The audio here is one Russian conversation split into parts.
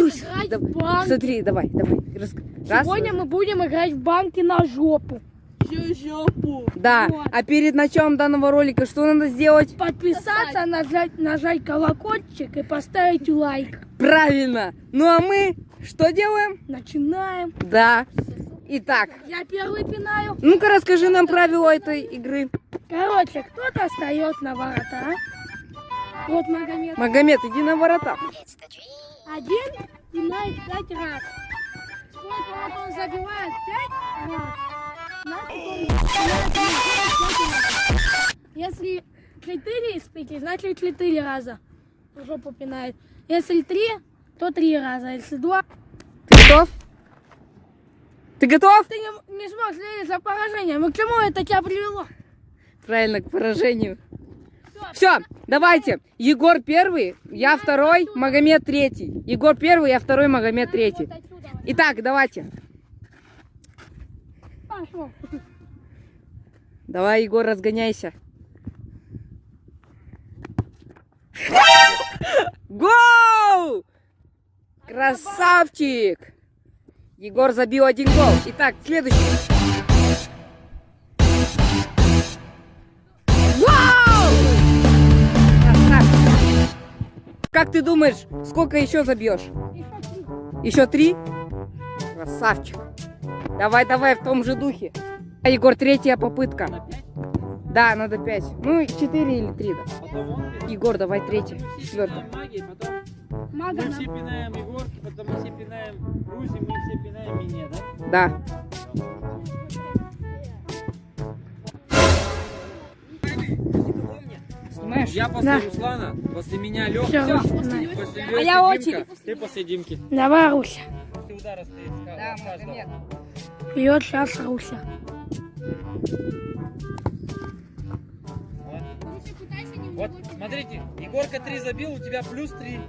играть да-. Смотри, давай, давай. Раз. Сегодня мы будем играть в банки на жопу. Жопу. Да. Вот. А перед началом данного ролика что надо сделать? Подписаться, нажать, нажать колокольчик и поставить лайк. Правильно. Ну а мы что делаем? Начинаем. Да. Итак, Я первый пинаю. ну-ка расскажи нам правила этой игры. Короче, кто-то встает на ворота. Вот Магомед. Магомед, иди на ворота. Один пинает пять раз. Сколько вот он забивает? Пять раз. Значит, он раз. Если четыре из пяти, значит четыре раза жопу пинает. Если три, то три раза. Если два, Ты готов? Ты готов? ты не, не сможешь следить за поражением. И к чему это тебя привело? Правильно, к поражению. Все, давайте. Егор первый, я второй, Магомед третий. Егор первый, я второй, Магомед третий. Итак, давайте. Пошел. Давай, Егор, разгоняйся. Гол! Красавчик! Егор забил один гол. Итак, следующий. Как ты думаешь, сколько еще забьешь? Еще три. Еще три? Красавчик. Давай, давай, в том же духе. А, Егор, третья попытка. Да, надо пять. Ну, четыре или три, да. Потом Егор, давай третья. Четвертая. Мага мы все пинаем Егорки, потом мы все пинаем Руси, мы все пинаем меня, да? Да. Снимаешь? Я после Да. Руслана, после меня Леха, Всё, начинаем. после А Лёхи я Димка, очередь. ты после Димки. Давай, Руся. Ты удара стоит, Да. Магомед. Бьет сейчас Руся. Вот, смотрите, Егорка 3 забил, у тебя плюс 3.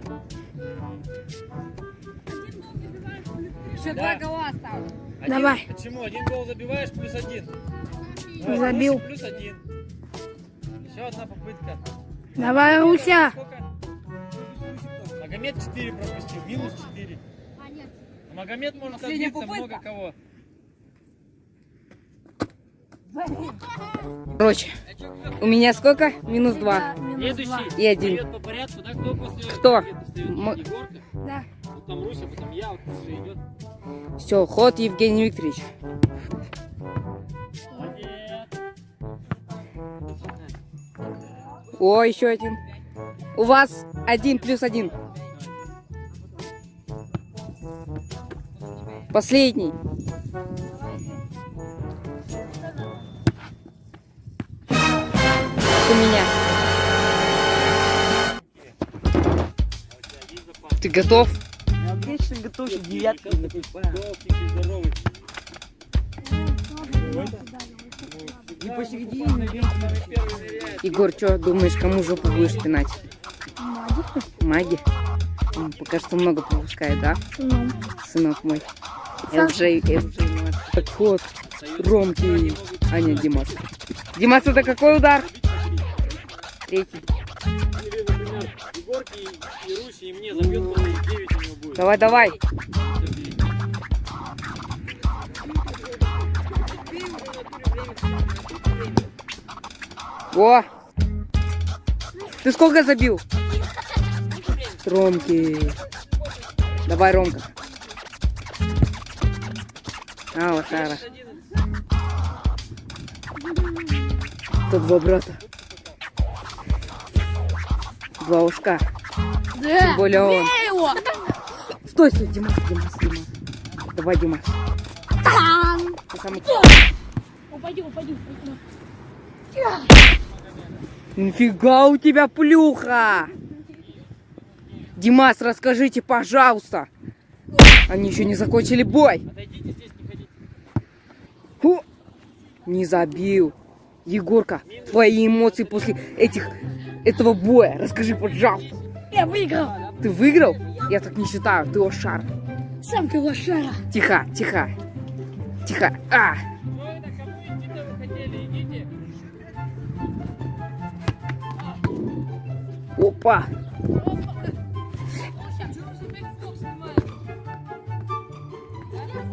Еще два гола осталось. Давай. Почему? Один гол забиваешь, плюс один. Забил. Плюс один. Еще одна попытка. Давай, Руся. Магомед 4 пропустил, минус 4. Магомед может Последняя отбиться попытка. много кого. Короче, у меня сколько? Минус два. Следующий И один. по порядку, да? Кто после Кто? М- Да. потом Руся, потом я, вот идет. Все, ход Евгений Викторович. О, еще один. У вас один плюс один. Последний. У меня. Ты готов? Я отлично готов, девятка здоровый. Не посередине. Егор, что думаешь, кому жопу будешь пинать? Маги? М, Пока что много пропускает, да? Ну, Сынок мой. LJ, LJ. Так ход. Ромки. А нет, Димас. Димас, это какой удар? Третий. Или, например, Егорке и, О! Ты сколько забил? Ромки. Давай, Ромка. А, лошара. Тут два брата. Два ушка. да. Тем более он. Его. Стой, стой, Димас, Димас, Димас. Давай, Димас. Ты самый... Упади, упади, упади. Нифига у тебя плюха! Димас, расскажите, пожалуйста. Они еще не закончили бой. Отойдите здесь, не ходите. Не забил. Егорка, твои эмоции после этих этого боя. Расскажи, пожалуйста. Я выиграл. Ты выиграл? Я так не считаю. Ты лошар. Сам ты лошара. Тихо, тихо. Тихо. А! Опа!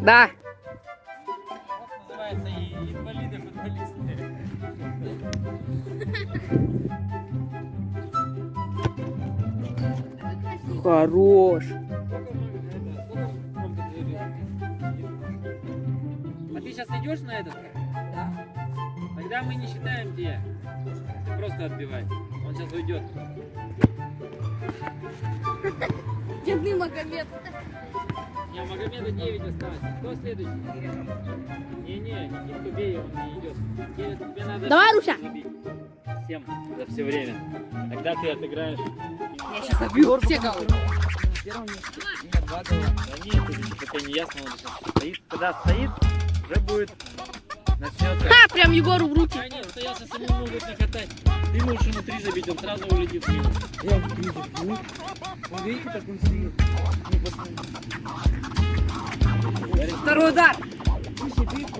Да. Хорош. А ты сейчас идешь на этот? Да. Тогда мы не считаем тебе. Ты просто отбивай. Сейчас уйдет. Бедный Магомед. Не, Магомеда 9 осталось. Кто следующий? Не-не, Никитку бей, он не идет. Тебе, тебе надо Давай, Руся. Всем за все время. Тогда ты отыграешь. Я сейчас забью все голы. На первом месте. Нет, два гола. Да нет, это еще пока не ясно. Он сейчас стоит. Когда стоит, уже будет начнется. Ха, прям Егору в руки. А нет, стоял, сейчас ему могут накатать. Ты можешь ему три забить, он сразу улетит в минус. Я в три забью. Вы видите, как он стоит? Пацаны. Второй удар.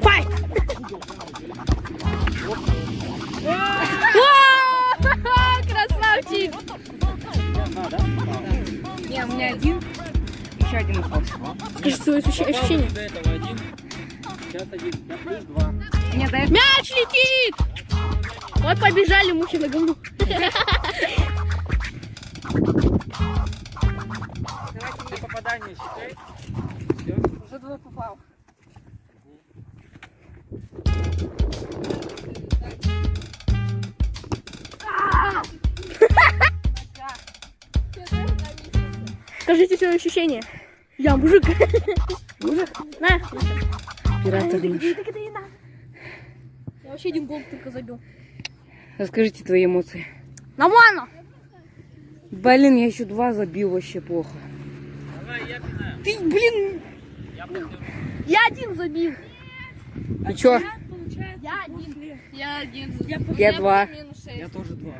Файт! Красавчик! Не, у меня один. Еще один остался. Скажи свои ощущ- ощущения. До этого один. Сейчас один. Плюс два. Мяч летит! Вот побежали мухи на говну. Ты попадание считай. Все. Уже два попал. Скажите свои ощущения. Я мужик. Мужик? На. Наш. Я вообще один гол только забил. Расскажите твои эмоции. Нормально. Блин, я еще два забил, вообще плохо. Давай, я пинаю. Ты, блин, Я я один забил. И чё? Я один. Я один. Я два. Я тоже два.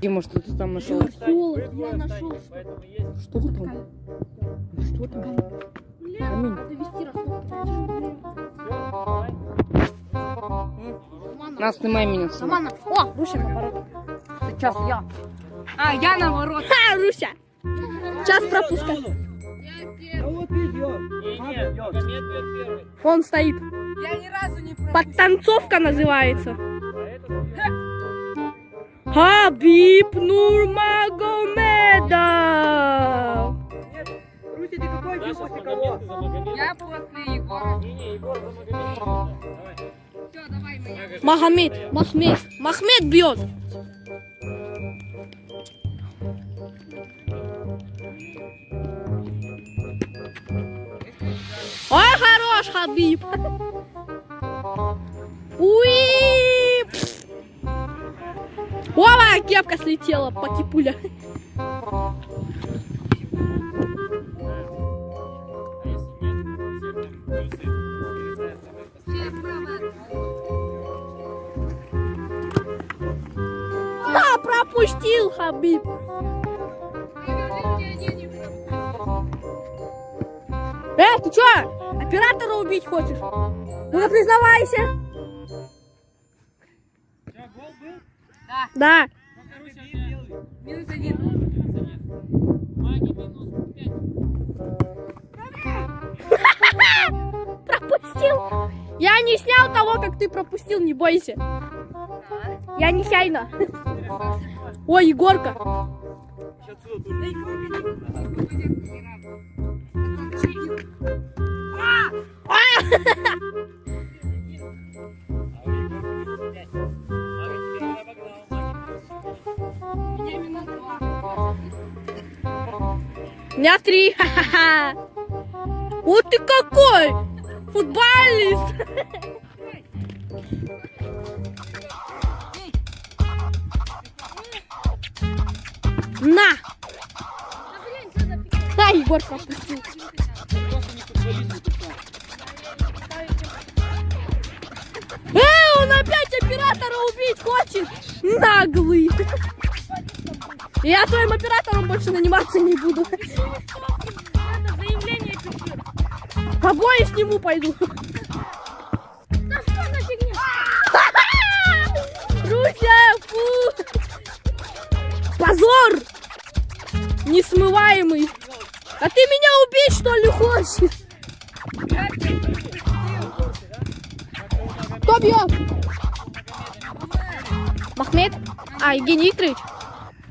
Дима, что ты там нашел? Холод, я нашел. Поэтому есть. Что там? Что там? Камень. Довести раскопки. На, снимай меня сама. Нормально. О, Руся наоборот. Сейчас я. А, я наоборот. Ха, Руся. Сейчас пропускай. А вот идет. Не-не, Магомед бьет первый. Он стоит. Я ни разу не пропустил. Подтанцовка называется. Хабиб Нурмагомедов. Ты какой. Я после Егора. Не-не, Егор за Магомеда. Давай. Махамед, Махмед, Махмед бьет. Ой, хорош, Хабиб. Уи! Ова, кепка слетела, пакипуля. А пропустил, Хабиб. Э, ты чё? Оператора убить хочешь? Ну-ка, признавайся. Да. Тебя? Минус один. Минус пять. Пропустил. Я не снял того, как ты пропустил, не бойся. Я не чайно. Ой, Егорка. У Меня три. Вот ты какой! Футболист! На! Да, Егор пропустил. Просто не футболист, ты сам. Э, он опять оператора убить хочет! Наглый! Я твоим оператором больше наниматься не буду. Побои сниму пойду. Руся, фу! Позор! Несмываемый. А ты меня убить что ли хочешь? Кто бьет? Махмед? А, Евгений Викторович?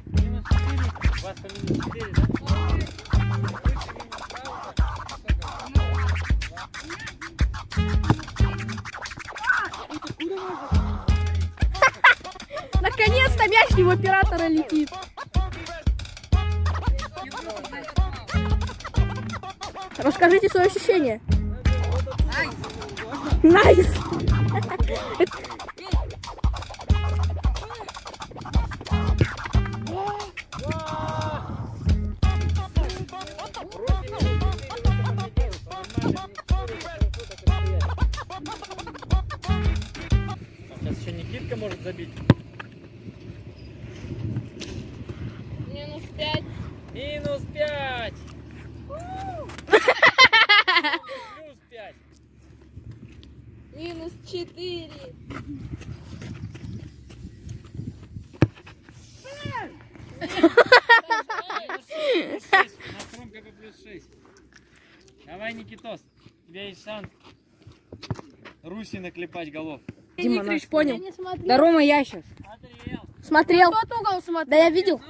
Минус 4. Вас по минус 4, да? Наконец-то мяч не в оператора летит. Расскажите свои ощущения. Nice. Сейчас еще Никитка может забить. Минус пять. Минус 5. Плюс 5. Минус четыре. Плюс 6. У нас Ромка по плюс 6. Давай, Никитос. У тебя есть шанс. Руси наклепать голов. Дима, Викторович нас- понял. Да Рома, я сейчас. Смотрел. Смотрел. Тот угол смотрел. Да я видел.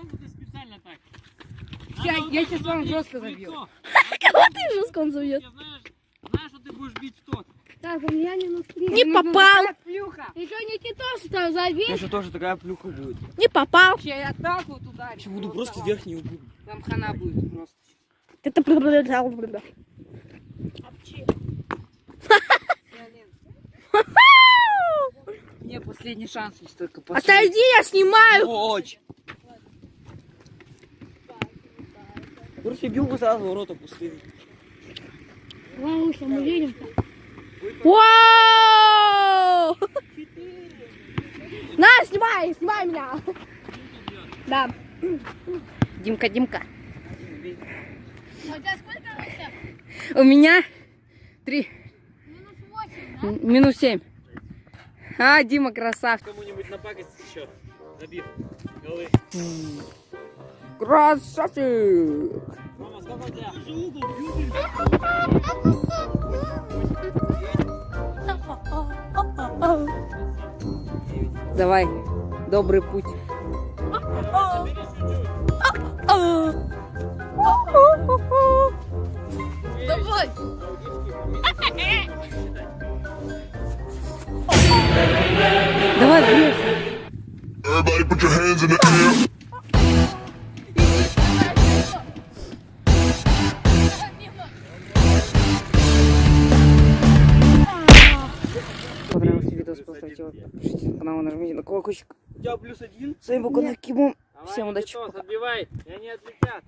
Я- я щас вам жестко забью. Кого ты жестко он забьет? Знаешь, что ты будешь бить в тот. Так, у меня три. Ну, Не попал. Плюха. Еще Никитос там забил. Еще тоже такая плюха будет. Не попал. Я так вот ударю. Сейчас буду просто верхний угол. Там хана будет просто. Это Мне последний шанс есть только последний. Отойди, я снимаю. Очень. Просто бил бы сразу ворота пустые. Сейчас мы видим. Вау! На, снимай, снимай меня. Да. Димка, Димка. У тебя сколько вообще? У меня три. Минус восемь, М, Минус семь. А, Дима красавчик. Кому-нибудь напакость еще. Забив. Голы. Красавчик. Рома, сколько тебя? Давай, добрый путь. Давай. Давай. Everybody put your hands in the air. Поставьте лайк, подпишитесь на канал, нажмите на колокольчик. У тебя плюс один. С вами был канал Кимон. Всем удачи, отбивай, и они отлетят.